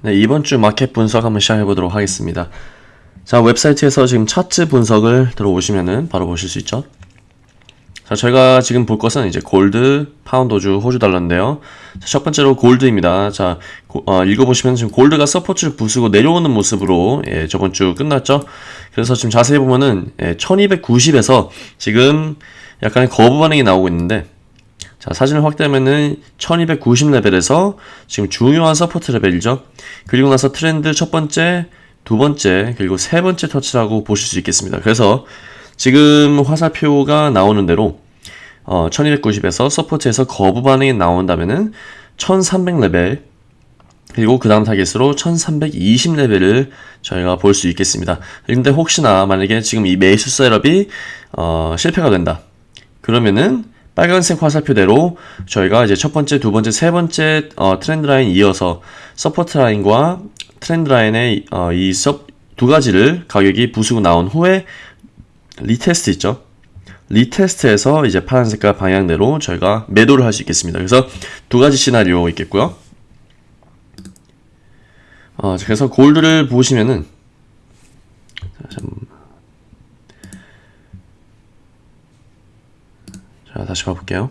네, 이번 주 마켓 분석 한번 시작해 보도록 하겠습니다. 자, 웹사이트에서 지금 차트 분석을 들어오시면은 바로 보실 수 있죠. 자, 저희가 지금 볼 것은 이제 골드, 파운드주, 호주 달러인데요. 자, 첫 번째로 gold입니다. 자, 고, 어, 읽어보시면 지금 gold가 support를 부수고 내려오는 모습으로 예, 저번 주 끝났죠. 그래서 지금 자세히 보면은 예, 1290에서 지금 약간의 거부 반응이 나오고 있는데 자, 사진을 확대하면은 1290 레벨에서 지금 중요한 support 레벨이죠. 그리고 나서 트렌드 첫 번째, 두 번째, 그리고 세 번째 터치라고 보실 수 있겠습니다. 그래서 지금 화살표가 나오는 대로 어, 1290에서 support에서 거부 반응이 나온다면은 1300 레벨 그리고 그 다음 타겟으로 1320 레벨을 저희가 볼 수 있겠습니다. 근데 혹시나 만약에 지금 이 매수 setup이 어, 실패가 된다. 그러면은 빨간색 화살표대로 저희가 이제 첫 번째, 두 번째, 세 번째 어, trend line 이어서 support line과 trend line의 어, 이 두 가지를 가격이 부수고 나온 후에 retest 있죠. retest에서 이제 파란 색깔 방향대로 저희가 매도를 할 수 있겠습니다. 그래서 두 가지 시나리오 있겠고요. 어, 그래서 gold를 보시면은 자, 다시 봐볼게요.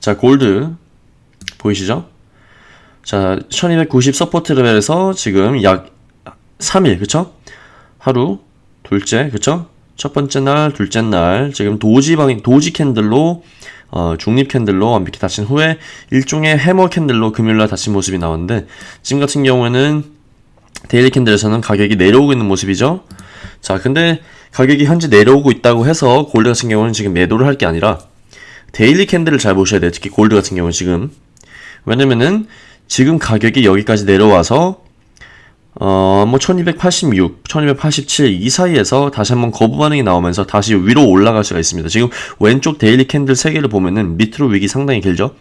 자, 골드 보이시죠? 자, 1290 support 레벨에서 지금 약 3일, 그쵸? 하루, 둘째, 그쵸? 첫 번째 날, 둘째 날, 지금 doji 방, doji candle로, 어, 중립 candle로 완벽히 닫힌 후에 일종의 hammer candle로 금요일날 닫힌 모습이 나왔는데, 지금 같은 경우에는 daily candle에서는 가격이 내려오고 있는 모습이죠? 자, 근데 가격이 현재 내려오고 있다고 해서 골드 같은 경우는 지금 매도를 할 게 아니라, daily candle을 잘 보셔야 돼요. 특히 골드 같은 경우는 지금. 왜냐면은 지금 가격이 여기까지 내려와서 어, 뭐 1286, 1287 이 사이에서 다시 한번 거부 반응이 나오면서 다시 위로 올라갈 수가 있습니다. 지금 왼쪽 daily candle 3개를 보면은 밑으로 wick이 상당히 길죠?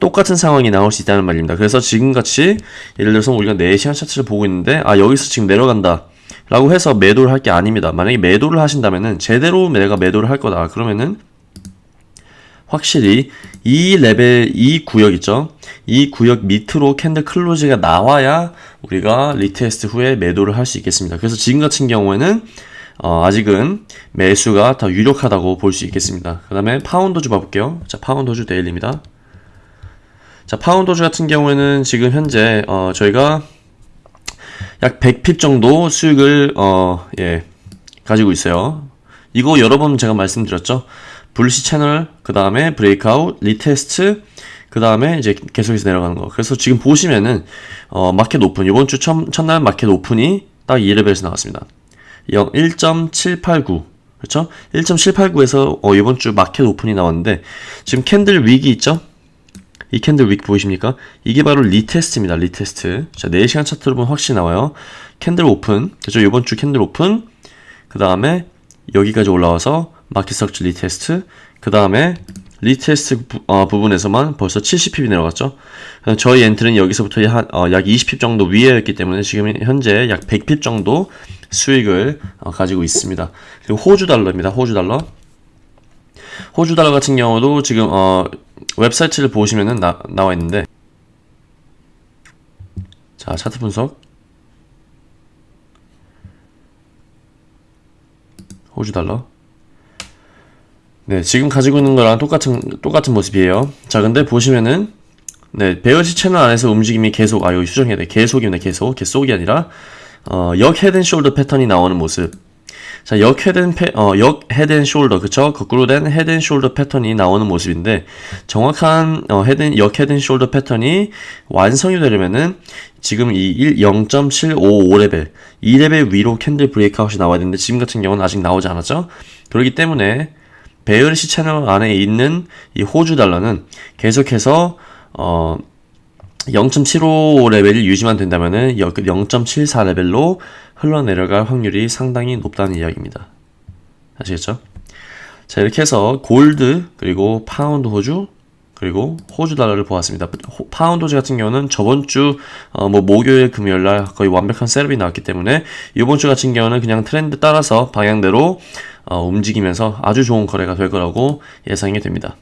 똑같은 상황이 나올 수 있다는 말입니다. 그래서 지금같이 예를 들어서 우리가 4시간 차트를 보고 있는데 아 여기서 지금 내려간다 라고 해서 매도를 할 게 아닙니다. 만약에 매도를 하신다면은 제대로 내가 매도를 할 거다 그러면은 확실히 이 레벨, 이 구역 있죠? 이 구역 밑으로 candle close가 나와야 우리가 retest 후에 매도를 할 수 있겠습니다. 그래서 지금 같은 경우에는 어, 아직은 매수가 더 유력하다고 볼 수 있겠습니다. 그 다음에 파운드 호주 봐볼게요. 자, 파운드 호주 daily입니다. 자, 파운드 호주 같은 경우에는 지금 현재 어, 저희가 약 100pip 정도 수익을 어, 예, 가지고 있어요. 이거 여러 번 제가 말씀드렸죠. bullish channel, 그 다음에 breakout, retest, 그 다음에 이제 계속해서 내려가는 거. 그래서 지금 보시면은, 어, market open, 이번 주 첫, 첫날 market open이 딱 이 레벨에서 나왔습니다. 1.789. 그렇죠? 1.789에서 어, 이번 주 market open이 나왔는데, 지금 candle wick 있죠? 이 candle wick 보이십니까? 이게 바로 retest입니다. retest. 자, 4시간 차트로 보면 확실히 나와요. candle open. 그죠? 이번 주 candle open. 그 다음에 여기까지 올라와서 market structure retest 그 다음에 retest 부, 어, 분에서만 벌써 70pip이 내려갔죠. 저희 entry는 여기서부터 한, 어, 약 20pip 정도 위에였기 때문에 지금 현재 약 100pip 정도 수익을 어, 가지고 있습니다. 그리고 호주 달러입니다. 호주 달러. 호주 달러 같은 경우도 지금 어, 웹사이트를 보시면은 나, 나와 있는데. 자 차트 분석. 호주 달러 네, 지금 가지고 있는 거랑 똑같은, 똑같은 모습이에요. 자, 근데 보시면은, 네, 베어시 채널 안에서 움직임이 계속, 아, 여기 수정해야 돼. 계속이네, 계속. 계속이 아니라, 어, 역 head shoulder 패턴이 나오는 모습. 자, 역 head 패, 어, 역 head shoulder, 그쵸? 거꾸로 된 head shoulder 패턴이 나오는 모습인데, 정확한, 어, head, 역 head shoulder 패턴이 완성이 되려면은, 지금 이 0.755레벨, 2레벨 위로 candle breakout이 나와야 되는데, 지금 같은 경우는 아직 나오지 않았죠? 그렇기 때문에, bearish 채널 안에 있는 이 호주 달러는 계속해서 어 0.75 레벨이 유지만 된다면은 0.74 레벨로 흘러내려갈 확률이 상당히 높다는 이야기입니다. 아시겠죠? 자 이렇게 해서 골드 그리고 파운드 호주 그리고 호주 달러를 보았습니다. 파운드 호주 같은 경우는 저번 주 뭐 어, 목요일 금요일 날 거의 완벽한 setup이 나왔기 때문에 이번 주 같은 경우는 그냥 트렌드 따라서 방향대로 어, 움직이면서 아주 좋은 거래가 될 거라고 예상이 됩니다.